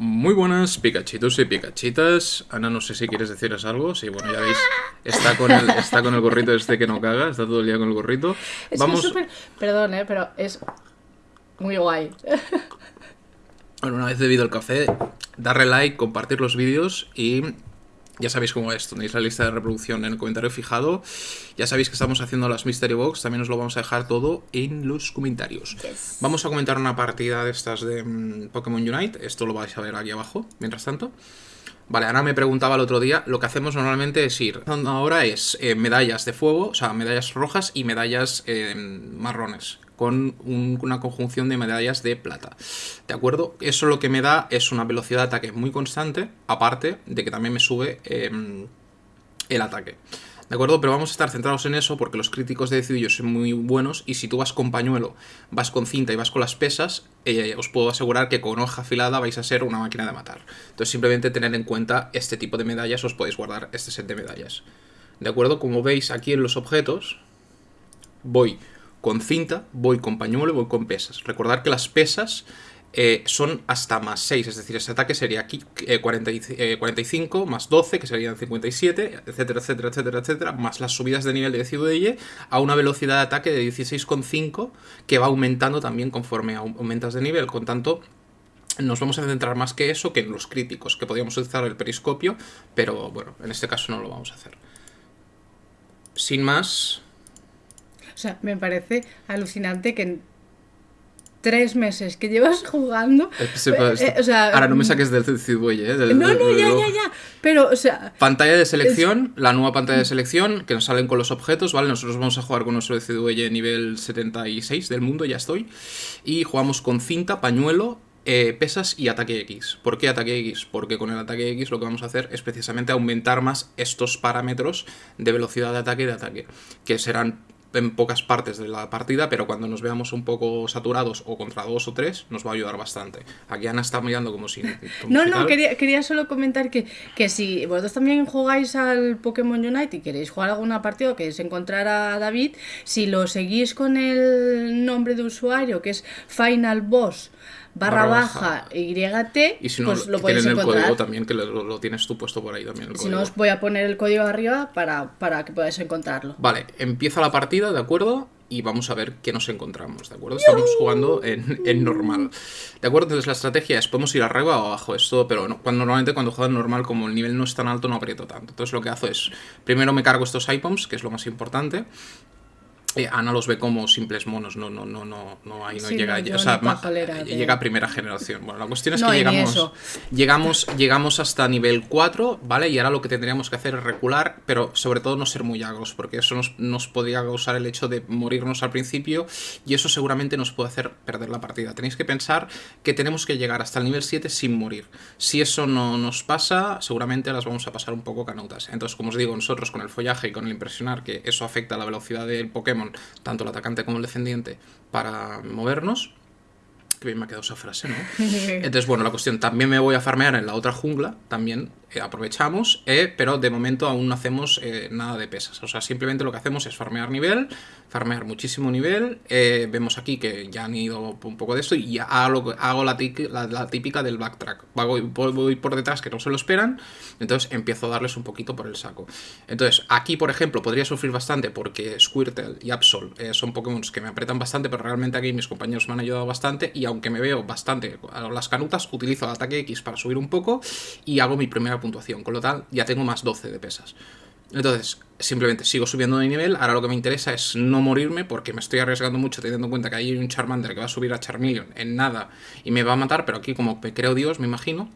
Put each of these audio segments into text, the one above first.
Muy buenas Pikachitos y Pikachitas. Ana, no sé si quieres deciros algo. Sí, bueno, ya veis, está con el, está con el gorrito este que no caga, está todo el día con el gorrito. Es Vamos, que es. Perdón, ¿eh? Pero es muy guay. bueno, una vez bebido el café, darle like, compartir los vídeos y ya sabéis cómo es, tenéis la lista de reproducción en el comentario fijado. Ya sabéis que estamos haciendo las Mystery Box, también os lo vamos a dejar todo en los comentarios. Yes. Vamos a comentar una partida de estas de mm, Pokémon Unite, esto lo vais a ver aquí abajo, mientras tanto. Vale, Ana me preguntaba el otro día, lo que hacemos normalmente es ir, ahora es eh, medallas de fuego, o sea, medallas rojas y medallas eh, marrones, con un- una conjunción de medallas de plata. ¿De acuerdo? Eso lo que me da es una velocidad de ataque muy constante, aparte de que también me sube eh, el ataque. ¿De acuerdo? Pero vamos a estar centrados en eso porque los críticos de Decidillo son muy buenos y si tú vas con pañuelo, vas con cinta y vas con las pesas, eh, os puedo asegurar que con hoja afilada vais a ser una máquina de matar. Entonces simplemente tener en cuenta este tipo de medallas, os podéis guardar este set de medallas. ¿De acuerdo? Como veis aquí en los objetos, voy con cinta, voy con pañuelo voy con pesas. Recordad que las pesas eh, son hasta más 6, es decir, ese ataque sería aquí eh, 40 y- eh, 45 más 12, que serían 57, etcétera, etcétera, etcétera, etcétera, más las subidas de nivel de Decidue a una velocidad de ataque de 16,5 que va aumentando también conforme au- aumentas de nivel. Con tanto, nos vamos a centrar más que eso que en los críticos, que podríamos utilizar el periscopio, pero bueno, en este caso no lo vamos a hacer. Sin más, O sea, me parece alucinante que en tres meses que llevas jugando... Eh, sepa, eh, o sea, ahora no me saques del Decidue, ¿eh? Del- No, no, del- ya, ya, ya. Pero, o sea, Pantalla de selección, la nueva pantalla de selección, que nos salen con los objetos, ¿vale? Nosotros vamos a jugar con nuestro DCDUE nivel 76 del mundo, ya estoy. Y jugamos con cinta, pañuelo, eh, pesas y ataque X. ¿Por qué ataque X? Porque con el ataque X lo que vamos a hacer es precisamente aumentar más estos parámetros de velocidad de ataque y de ataque, que serán en pocas partes de la partida, pero cuando nos veamos un poco saturados o contra dos o tres, nos va a ayudar bastante. Aquí Ana está mirando como si... como no, si no, quería, quería solo comentar que, que si vosotros también jugáis al Pokémon Unite y queréis jugar alguna partida o queréis encontrar a David, si lo seguís con el nombre de usuario que es Final Boss barra Barra baja, baja. YT, Y si no, pues lo podéis tienen el encontrar. código también, que lo, lo tienes tú puesto por ahí también. el Si código. no, os voy a poner el código arriba para, para que podáis encontrarlo. Vale, empieza la partida, ¿de acuerdo? Y vamos a ver qué nos encontramos, ¿de acuerdo? Estamos jugando en, en normal. ¿De acuerdo? Entonces la estrategia es, podemos ir arriba o abajo, es todo, pero no- cuando, normalmente cuando juego en normal, como el nivel no es tan alto, no aprieto tanto. Entonces lo que hago es, primero me cargo estos items, que es lo más importante. Eh, Ana los ve como simples monos, no, no, no, no, no, ahí no Sí, llega, no, o sea, ma- de- llega a primera generación. Bueno, la cuestión es No, que llegamos, llegamos, llegamos hasta nivel 4, ¿vale? Y ahora lo que tendríamos que hacer es recular, pero sobre todo no ser muy agros, porque eso nos, nos podría causar el hecho de morirnos al principio y eso seguramente nos puede hacer perder la partida. Tenéis que pensar que tenemos que llegar hasta el nivel 7 sin morir. Si eso no nos pasa, seguramente las vamos a pasar un poco canutas. Entonces, como os digo, nosotros con el follaje y con el impresionar, que eso afecta a la velocidad del Pokémon, tanto el atacante como el defendiente, para movernos. Que bien me ha quedado esa frase, ¿no? Entonces, bueno, la cuestión, también me voy a farmear en la otra jungla, también eh, aprovechamos, eh, pero de momento aún no hacemos eh, nada de pesas. O sea, simplemente lo que hacemos es farmear nivel, farmear muchísimo nivel. vemos aquí que ya han ido un poco de esto y ya hago, la, típica del backtrack. Voy, voy- por detrás que no se lo esperan, entonces empiezo a darles un poquito por el saco. Entonces, aquí, por ejemplo, podría sufrir bastante porque Squirtle y Absol son Pokémon que me apretan bastante, pero realmente aquí mis compañeros me han ayudado bastante y aunque me veo bastante a las canutas, utilizo el ataque X para subir un poco y hago mi primera puntuación, con lo tal ya tengo más 12 de pesas. Entonces, simplemente sigo subiendo de nivel. Ahora lo que me interesa es no morirme porque me estoy arriesgando mucho teniendo en cuenta que hay un Charmander que va a subir a Charmeleon en nada y me va a matar, pero aquí como creo Dios, me imagino,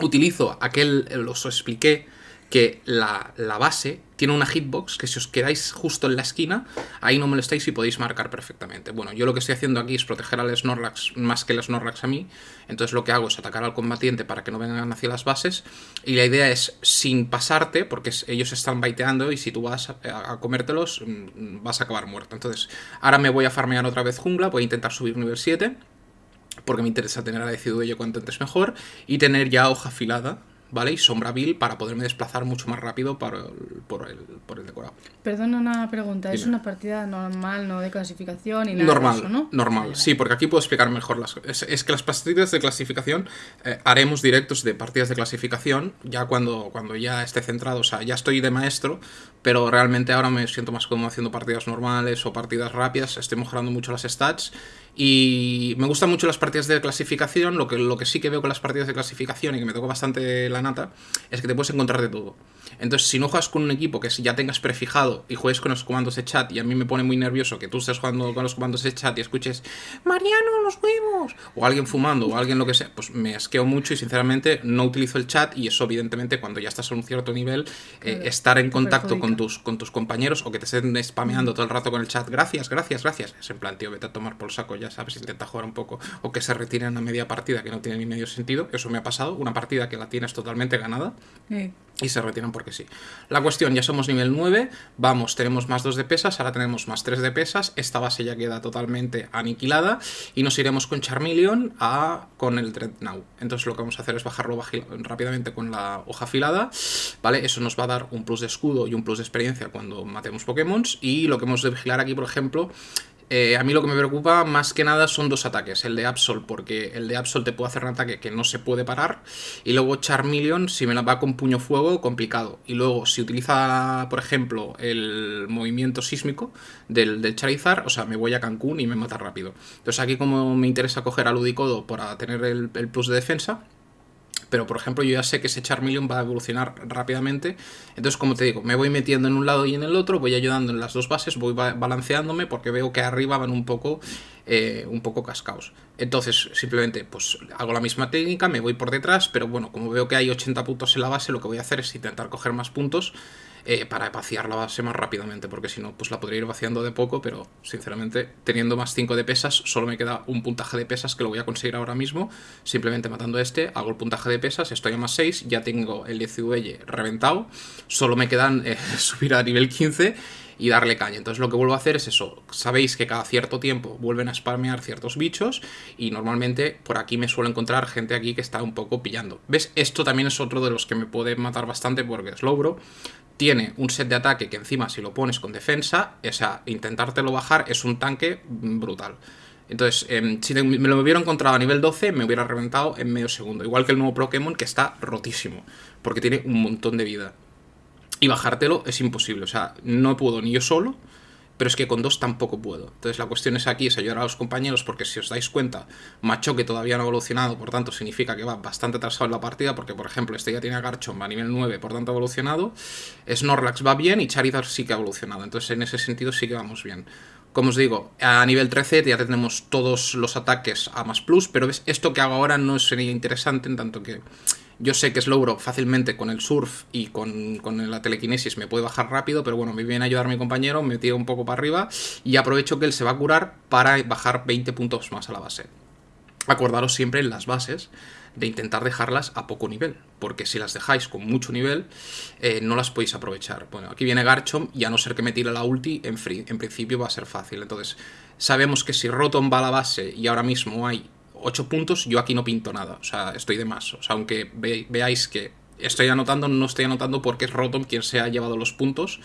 utilizo aquel, os expliqué que la, la base tiene una hitbox que si os quedáis justo en la esquina, ahí no molestáis y podéis marcar perfectamente. Bueno, yo lo que estoy haciendo aquí es proteger al Snorlax más que el Snorlax a mí, entonces lo que hago es atacar al combatiente para que no vengan hacia las bases y la idea es sin pasarte, porque ellos están baiteando y si tú vas a, comértelos mm, vas a acabar muerto. Entonces, ahora me voy a farmear otra vez jungla, voy a intentar subir nivel 7 porque me interesa tener a Decidueye cuanto antes mejor y tener ya hoja afilada ¿vale? Y Sombra Bill para poderme desplazar mucho más rápido por el, por el, por el decorado. Perdona una pregunta, es una partida normal, no de clasificación y nada Normal, de eso, ¿no? normal, sí, porque aquí puedo explicar mejor las cosas. Es, es que las partidas de clasificación eh, haremos directos de partidas de clasificación ya cuando, cuando ya esté centrado, o sea, ya estoy de maestro, pero realmente ahora me siento más cómodo haciendo partidas normales o partidas rápidas, estoy mejorando mucho las stats y me gustan mucho las partidas de clasificación, lo que, lo que sí que veo con las partidas de clasificación y que me tocó bastante la nata, es que te puedes encontrar de todo. Entonces, si no juegas con un equipo que ya tengas prefijado y juegues con los comandos de chat, y a mí me pone muy nervioso que tú estés jugando con los comandos de chat y escuches Mariano, los huevos, o alguien fumando, o alguien lo que sea, pues me asqueo mucho y sinceramente no utilizo el chat y eso evidentemente cuando ya estás a un cierto nivel, eh, estar en contacto con tus, con tus compañeros o que te estén spameando todo el rato con el chat, gracias, gracias, gracias, es en plan, tío, vete a tomar por saco, ya sabes, intenta jugar un poco, o que se retiren a media partida que no tiene ni medio sentido, eso me ha pasado, una partida que la tienes totalmente ganada, y se retiran porque sí. La cuestión, ya somos nivel 9, vamos, tenemos más 2 de pesas, ahora tenemos más 3 de pesas, esta base ya queda totalmente aniquilada y nos iremos con Charmeleon a con el Dreadnought. Entonces lo que vamos a hacer es bajarlo rápidamente con la hoja afilada, ¿vale? Eso nos va a dar un plus de escudo y un plus de experiencia cuando matemos Pokémon y lo que hemos de vigilar aquí, por ejemplo, eh, a mí lo que me preocupa más que nada son dos ataques. El de Absol, porque el de Absol te puede hacer un ataque que no se puede parar. Y luego Charmeleon, si me la va con puño fuego, complicado. Y luego, si utiliza, por ejemplo, el movimiento sísmico del, Charizard, o sea, me voy a Cancún y me mata rápido. Entonces aquí como me interesa coger a Ludicodo para tener el plus de defensa. Pero, por ejemplo, yo ya sé que ese Charmeleon va a evolucionar rápidamente. Entonces, como te digo, me voy metiendo en un lado y en el otro, voy ayudando en las dos bases, voy ba- balanceándome porque veo que arriba van un poco, eh, un poco cascaos. Entonces, simplemente, pues hago la misma técnica, me voy por detrás, pero bueno, como veo que hay 80 puntos en la base, lo que voy a hacer es intentar coger más puntos eh, para vaciar la base más rápidamente, porque si no, pues la podría ir vaciando de poco, pero sinceramente, teniendo más 5 de pesas, solo me queda un puntaje de pesas que lo voy a conseguir ahora mismo, simplemente matando este, hago el puntaje de pesas, estoy a más 6, ya tengo el 10 reventado, solo me quedan eh, subir a nivel 15 y darle caña. Entonces lo que vuelvo a hacer es eso. Sabéis que cada cierto tiempo vuelven a spamear ciertos bichos y normalmente por aquí me suelo encontrar gente aquí que está un poco pillando. ¿Ves? Esto también es otro de los que me puede matar bastante porque Slowbro tiene un set de ataque que encima si lo pones con defensa, o sea, intentártelo bajar es un tanque brutal. Entonces, em, si me lo hubiera encontrado a nivel 12, me hubiera reventado en medio segundo. Igual que el nuevo Pokémon que está rotísimo, porque tiene un montón de vida. Y bajártelo es imposible, o sea, no puedo ni yo solo, pero es que con dos tampoco puedo. Entonces la cuestión es aquí, es ayudar a los compañeros, porque si os dais cuenta, Machoque todavía no ha evolucionado, por tanto significa que va bastante atrasado en la partida, porque por ejemplo este ya tiene a Garchomp a nivel 9, por tanto ha evolucionado, Snorlax va bien y Charizard sí que ha evolucionado, entonces en ese sentido sí que vamos bien. Como os digo, a nivel 13 ya tenemos todos los ataques a más plus, pero esto que hago ahora no sería interesante en tanto que yo sé que Slowbro fácilmente con el surf y con, con la telequinesis me puede bajar rápido, pero bueno, me viene a ayudar mi compañero, me tira un poco para arriba y aprovecho que él se va a curar para bajar 20 puntos más a la base. Acordaros siempre en las bases de intentar dejarlas a poco nivel, porque si las dejáis con mucho nivel, eh, no las podéis aprovechar. Bueno, aquí viene Garchomp y a no ser que me tire la ulti, en, free, en principio va a ser fácil. Entonces, sabemos que si Rotom va a la base y ahora mismo hay 8 puntos, yo aquí no pinto nada, o sea, estoy de más. O sea, aunque ve, veáis que estoy anotando, no estoy anotando porque es Rotom quien se ha llevado los puntos.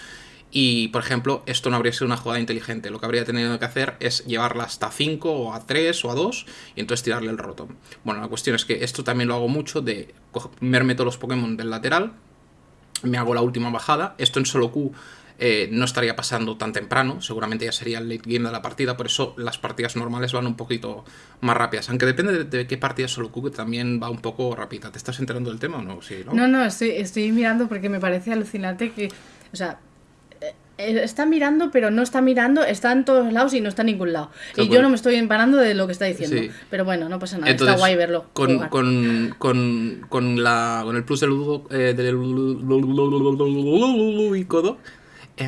Y, por ejemplo, esto no habría sido una jugada inteligente. Lo que habría tenido que hacer es llevarla hasta 5 o a 3 o a 2 y entonces tirarle el Rotom. Bueno, la cuestión es que esto también lo hago mucho de comerme todos los Pokémon del lateral, me hago la última bajada. Esto en solo Q eh, no estaría pasando tan temprano, seguramente ya sería el late game de la partida, por eso las partidas normales van un poquito más rápidas. Aunque depende de, de qué partida solo que también va un poco rápida. ¿Te estás enterando del tema o no? Sí, ¿no? No, no, estoy, estoy mirando porque me parece alucinante que, o sea, eh, eh, está mirando, pero no está mirando, está en todos lados y no está en ningún lado. Y yo no me estoy empanando de lo que está diciendo. Sí. Pero bueno, no pasa nada, Entonces, está guay verlo. Con, con, con, con, la, con el plus del, eh, del Ludicodo,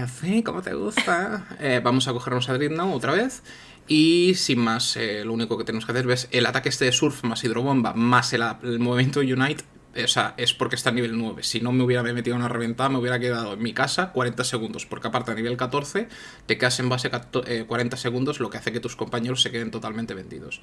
fin, como te gusta, eh, vamos a cogernos a Dreadnought otra vez. Y sin más, eh, lo único que tenemos que hacer es el ataque este de Surf más Hidrobomba más el movimiento Unite o sea, es porque está a nivel 9. Si no me hubiera metido una reventada, me hubiera quedado en mi casa 40 segundos, porque aparte a nivel 14 te quedas en base 40 segundos, lo que hace que tus compañeros se queden totalmente vendidos.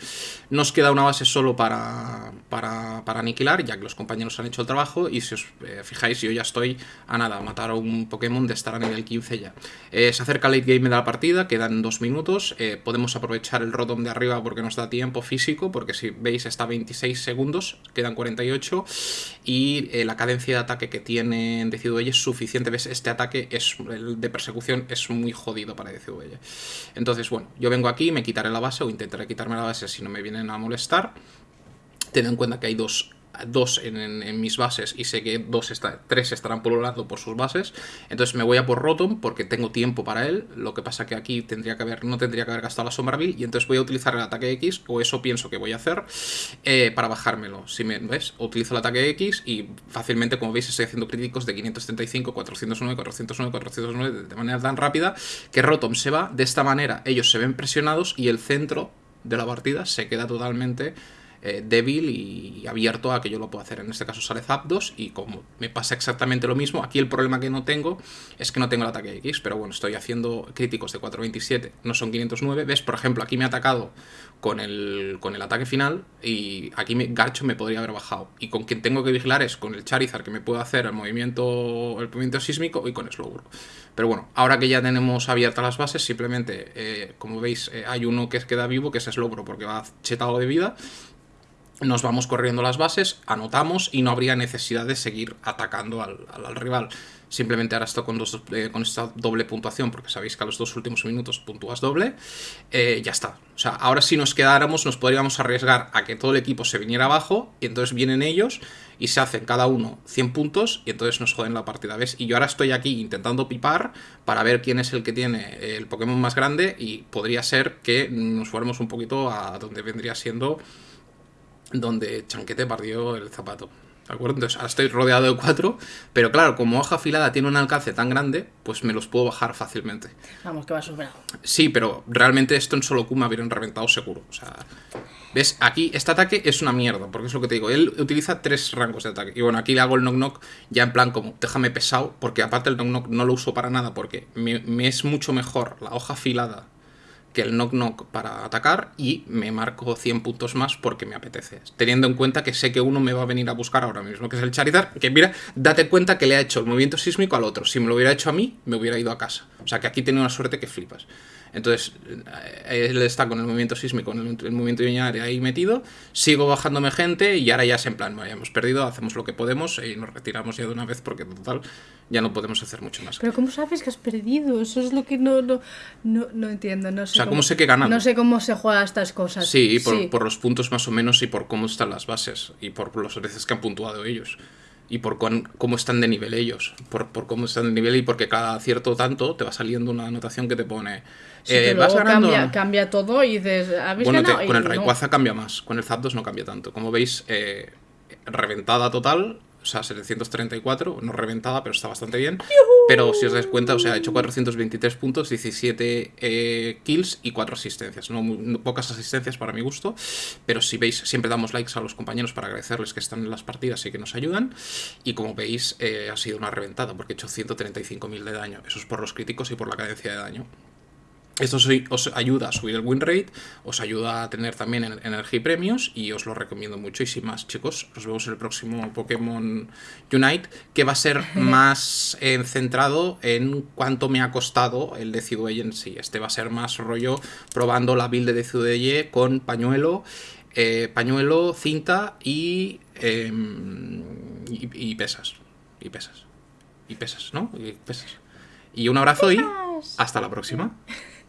Nos queda una base solo para, para, aniquilar, ya que los compañeros han hecho el trabajo, y si os fijáis, yo ya estoy a nada, a matar a un Pokémon de estar a nivel 15 ya. se acerca late game de la partida, quedan dos minutos, podemos aprovechar el Rotom de arriba porque nos da tiempo físico, porque si veis está 26 segundos, quedan 48 y eh, la cadencia de ataque que tiene DCW es suficiente. ¿Ves? Este ataque es de persecución es muy jodido para DCW. Entonces, bueno, yo vengo aquí, me quitaré la base o intentaré quitarme la base si no me vienen a molestar. Ten en cuenta que hay dos dos en, mis bases y sé que dos está, tres estarán lado por sus bases. Entonces me voy a por Rotom porque tengo tiempo para él. Lo que pasa que aquí tendría que haber, no tendría que haber gastado la Sombra y entonces voy a utilizar el ataque X, o eso pienso que voy a hacer, eh, para bajármelo. Si me ves, utilizo el ataque X y fácilmente, como veis, estoy haciendo críticos de 535, 409, 409, 409 de manera tan rápida que Rotom se va. De esta manera ellos se ven presionados y el centro de la partida se queda totalmente eh, débil y abierto a que yo lo pueda hacer. En este caso sale Zapdos y como me pasa exactamente lo mismo, aquí el problema que no tengo es que no tengo el ataque X, pero bueno, estoy haciendo críticos de 427, no son 509. ¿Ves? Por ejemplo, aquí me ha atacado con el, con el ataque final y aquí me, Garcho me podría haber bajado. Y con quien tengo que vigilar es con el Charizard que me puede hacer el movimiento, el movimiento sísmico y con Slowbro. Pero bueno, ahora que ya tenemos abiertas las bases, simplemente, eh, como veis, eh, hay uno que queda vivo, que es Slowbro porque va chetado de vida nos vamos corriendo las bases, anotamos y no habría necesidad de seguir atacando al, rival. Simplemente ahora esto con, dos, eh, con esta doble puntuación, porque sabéis que a los dos últimos minutos puntúas doble, eh, ya está. O sea, ahora si nos quedáramos nos podríamos arriesgar a que todo el equipo se viniera abajo y entonces vienen ellos y se hacen cada uno 100 puntos y entonces nos joden la partida, ¿ves? Y yo ahora estoy aquí intentando pipar para ver quién es el que tiene el Pokémon más grande y podría ser que nos fuéramos un poquito a donde vendría siendo donde Chanquete partió el zapato. ¿De acuerdo? Entonces ahora estoy rodeado de cuatro, pero claro, como hoja afilada tiene un alcance tan grande, pues me los puedo bajar fácilmente. Vamos, que va superado. Sí, pero realmente esto en solo Kuma hubieran reventado seguro. O sea, ¿ves? Aquí este ataque es una mierda, porque es lo que te digo. Él utiliza tres rangos de ataque. Y bueno, aquí le hago el knock knock ya en plan como, déjame pesado, porque aparte el knock knock no lo uso para nada, porque me es mucho mejor la hoja afilada que el knock knock para atacar y me marco 100 puntos más porque me apetece. Teniendo en cuenta que sé que uno me va a venir a buscar ahora mismo, que es el Charizard, que mira, date cuenta que le ha hecho el movimiento sísmico al otro. Si me lo hubiera hecho a mí, me hubiera ido a casa. O sea que aquí tiene una suerte que flipas. Entonces, eh, él está con el movimiento sísmico, con el, movimiento de ahí metido, sigo bajándome gente y ahora ya es en plan, ya hemos perdido, hacemos lo que podemos y nos retiramos ya de una vez porque total ya no podemos hacer mucho más. Pero ¿cómo sabes que has perdido? Eso es lo que no, no, no, entiendo. No sé o sea, ¿cómo, sé que ganan? No sé cómo se juega estas cosas. Sí, por, por los puntos más o menos y por cómo están las bases y por las veces que han puntuado ellos y por cómo están de nivel ellos, por, por, cómo están de nivel y porque cada cierto tanto te va saliendo una anotación que te pone... Eh, vas ganando... cambia, cambia, todo y dices... bueno, con el Rayquaza cambia más, con el Zapdos no cambia tanto. Como veis, eh, reventada total, o sea, 734, no reventada, pero está bastante bien. Pero si os dais cuenta, o sea, ha hecho 423 puntos, 17 eh, kills y 4 asistencias. No, pocas asistencias para mi gusto, pero si veis, siempre damos likes a los compañeros para agradecerles que están en las partidas y que nos ayudan. Y como veis, eh, ha sido una reventada, porque he hecho 135.000 de daño. Eso es por los críticos y por la cadencia de daño. Esto os ayuda a subir el win rate, os ayuda a tener también energía y premios y os lo recomiendo mucho. Y sin más, chicos, nos vemos en el próximo Pokémon Unite, que va a ser más eh, centrado en cuánto me ha costado el Decidueye en sí. Este va a ser más rollo probando la build de Decidueye con pañuelo, eh, pañuelo, cinta em, y, y, pesas. Y pesas. Y pesas, ¿no? Y pesas. Y un abrazo y hasta la próxima.